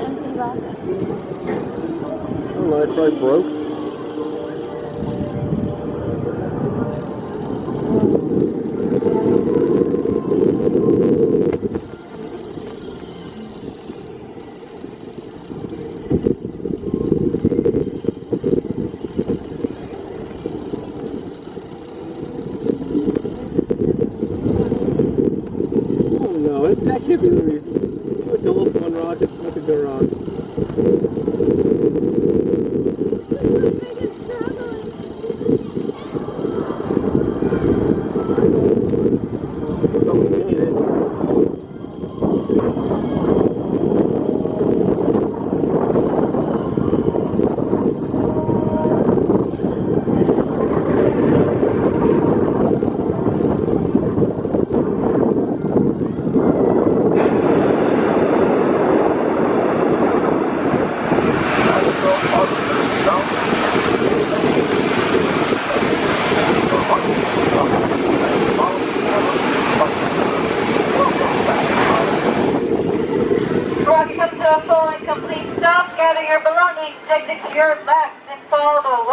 empty ba? I don't know, it probably broke. Oh no, that can't be the reason. Two adults, one rocket, nothing go wrong. We made it. Welcome to a full and complete stop. Gather your belongings, exit your bags, and follow the